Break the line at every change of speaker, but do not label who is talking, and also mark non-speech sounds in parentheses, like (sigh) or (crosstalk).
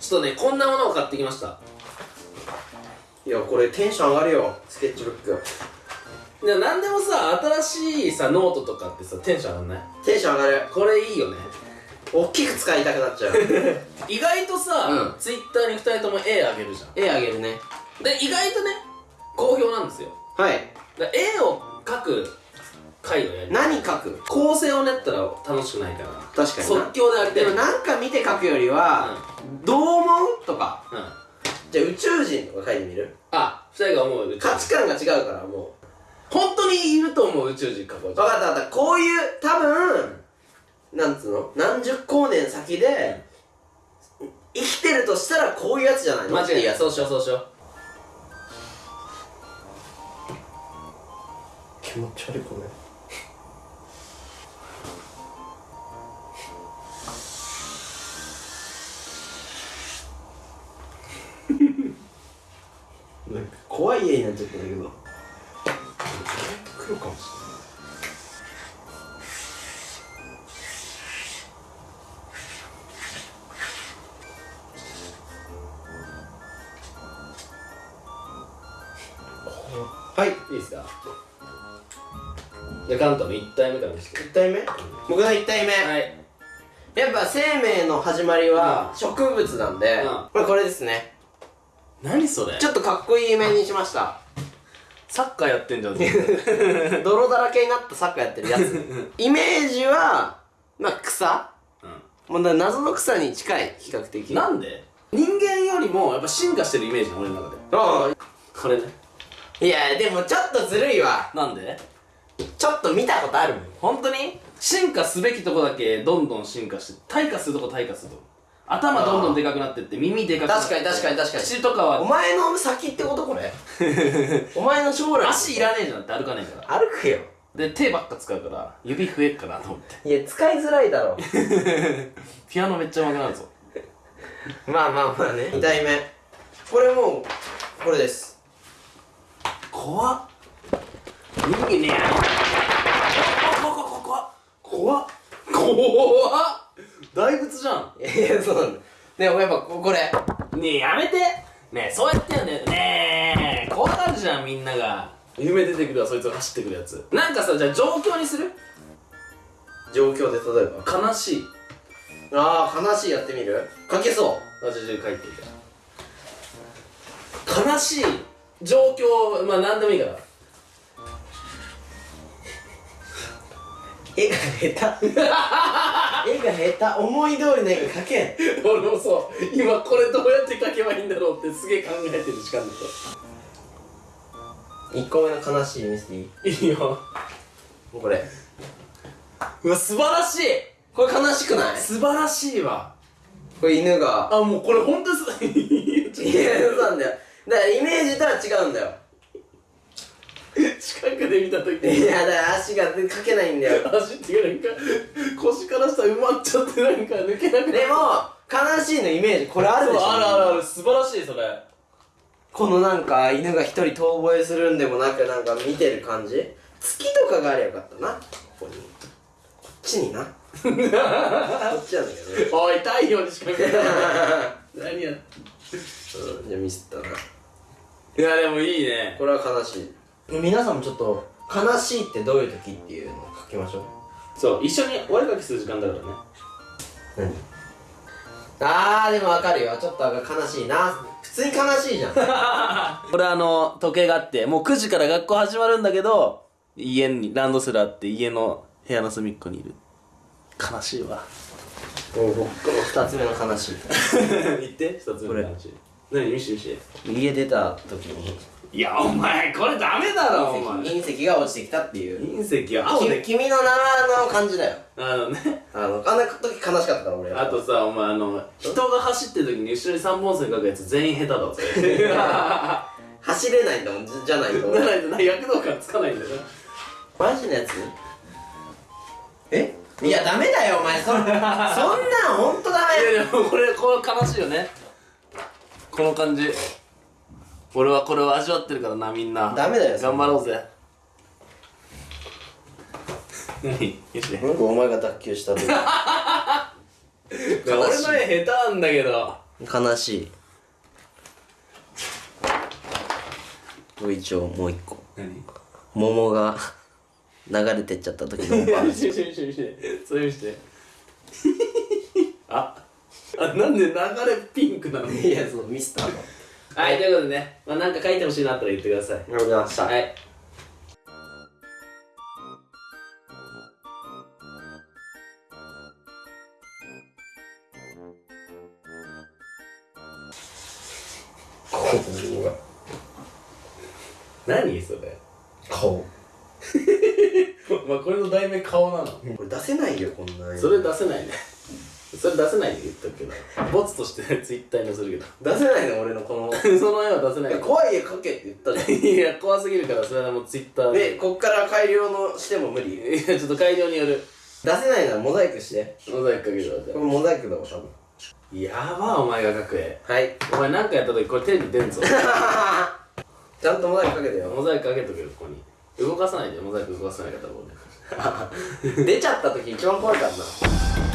ちょっとねこんなものを買ってきました。
いやこれテンション上がるよスケッチブック。
いや何でもさ新しいさノートとかってさテンション上がんない？
テンション上がる。
これいいよね。
大きく使いたくなっちゃう。(laughs)
意外とさ、
うん。
ツイッターに2人とも絵あげるじゃん。
絵あげるね。
で意外とね好評なんですよ。
はい。
絵を描く回をやる
何書く？
構成を練ったら楽しくないから。
確かにな。
即興でやりたい。
でもなんか見て書くよりは、どう思う？とか。
うん。
じゃあ宇宙人とか書いてみる？
あ二人が思う宇宙
価値観が違うからも
本当にいると思う宇宙人描こう
う分かった分かった。こういう多分なんつうの？何十光年先で生きてるとしたらこういうやつじゃないの？
間違いない。そうしようそうしよう。
気持ち悪いこれい家になっちゃったんだけど。黒かもしれないはい
いいですか？じゃあ関東の1体目から見せて
1体目？僕の1体目、
はい。
やっぱ生命の始まりは植物なんで、
うん。
まあこれですね
何それ？
ちょっとかっこいい目にしました。
サッカーやってんじゃん (laughs)
泥だらけになったサッカーやってるやつ。(laughs) イメージはまあ草。もうな謎の草に近い比較的。
なんで？人間よりもやっぱ進化してるイメージな俺の中で。
あ
これね。
あいやでもちょっとずるいわ。
なんで？
ちょっと見たことあるもん。
本当に？進化すべきとこだけどんどん進化して退化するとこ退化するとこ頭どんどんでかくなってって耳でかくなって。
確かに確かに確かに。
口とかは。
お前の先ってことこれお前の将来。
足いらねえじゃん。って歩かねえから。
歩くよ。
で手ばっか使うから指増えっかなと思って。
いや使いづらいだろ。(laughs)
ピアノめっちゃ上手くなるぞ。
まあまあまあね。2体目。これもうこれです。
怖っ。人間ね怖っ。怖っ。怖っ。怖っ大仏じゃん。
いやそうなんだ。でもやっぱここれ。
ねえやめて。ねえそうやってよ。ねねえ怖がるじゃんみんなが。夢出てくるわそいつが走ってくるやつ。なんかさじゃあ状況にする？
状況で例えば
悲しい。
ああ悲しいやってみる？書けそう。
私で書いていた悲しい。状況まあ何でもいいから。(laughs)
絵が下手絵が下手思い通りの絵が描けん。(laughs)
俺もそう。今これどうやって書けばいいんだろうってすげえ考えてる時間だ
1個目の悲しい見せていい
といいよ。
もうこれ。
うわ素晴らしい。
これ悲しくない？
素晴らしいわ。
これ犬が。
あもうこれ本当です (laughs)
いやそうなんだよ。だからイメージとは違うんだよ (laughs)
近くで見た時
いやだから足が描けないんだよ。
足っていうかなんか腰から下埋まっちゃってなんか抜けなくな
でも悲しいのイメージ。これあるでしょ。
あるあるある。素晴らしいそれ。
このなんか犬が一人遠吠えするんでもなくなんか見てる感じ。月とかがあればよかったな。ここに。こっちにな。こっちなんだけど。ね
おい太陽にしか見えない。(laughs) 何や。
うんじゃあミスったな。い
やでもいいね。
これは悲しい皆さんもちょっと悲しいってどういう時っていうのを書きましょう。
そう一緒にお絵かきする時間だからね。
何？あーでもわかるよ。ちょっと悲しいな。普通に悲しいじゃん。(laughs)
これあの時計があってもう9時から学校始まるんだけど家にランドセルあって家の部屋の隅っこにいる。悲しいわ。
もう僕の二つ目の悲しい。(laughs)
言って一つ目の話何？見して見して。
家出た時に
いやお前これダメだろお前。
隕石が落ちてきたっていう。
隕石は青
き
で
君の名の感じだよ。
あのね。
あのあんな時悲しかったから俺
あとさお前あの人が走ってる時に後ろに3本線書くやつ全員下手だぞ。(laughs)
走れないんだもんじじゃないと。
ならないとな躍動感つかないんだよ。な
マジのやつ？え？いやダメだよお前。そそんなんほんとダ
い
メ
やでもこれこれ悲しいよね。この感じ俺はこれを味わってるからなみんな。
ダメだよ
頑張ろうぜ。何？よし。
お前が脱臼した時 (laughs)
俺の絵下手なんだけど。
悲しい。これ一応もう一個。
何？
桃が流れてっちゃった時の。おば (laughs) あ
それ見してああなんで流れピンクなの？
いやそうミスターの
はいということでね、まあ、なんか書いてほしいなったら言ってください。
ありがとうございました。
はい。何それ？
顔。(laughs)
まあこれの題名顔なの。
これ出せないよこんな
それ出せないねそれ出せないで言っとくけどボツとして (laughs) ツイッターに載せるけ
出せないの俺のこの。
ど (laughs) その絵は出せない
怖い絵描けって言ったじゃん。(laughs)
いや怖すぎるからそれはもうツイッター
でこっから改良のしても無理。
いやちょっと改良による。
出せないならモザイクして。
モザイクかけるわじゃ
これモザイクだわ多分
あやばお前が描く絵。
はい。
お前なんかやった時これテレビ出んぞ。
ちゃんとモザイクかけてよ。
モザイクかけとけよここに。動かさないでモザイク動かさないから俺
出ちゃった時一番怖いからな